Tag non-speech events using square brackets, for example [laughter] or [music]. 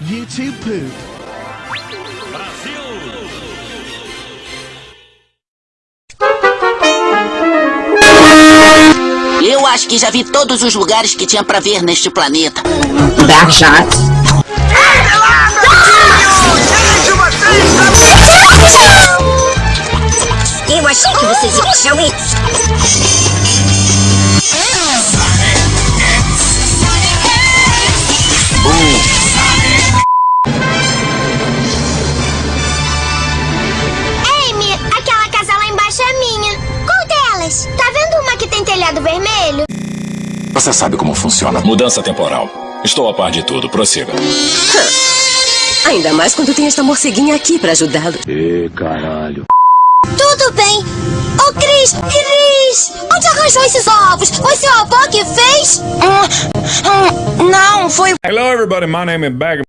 YouTube poop. Eu acho que já vi todos os lugares que tinha pra ver neste planeta. Berjat. Eu achei que vocês iam isso. Amy, vermelho? Você sabe como funciona. Mudança temporal. Estou a par de tudo, prossiga. [laughs] Ainda mais quando tem esta morceguinha aqui pra ajudá-lo. Tudo bem. Ô, Cris, Cris, onde arranjou esses ovos? Foi seu avô que fez? Hum, hum, não, foi Hello, everybody. My name is Bag.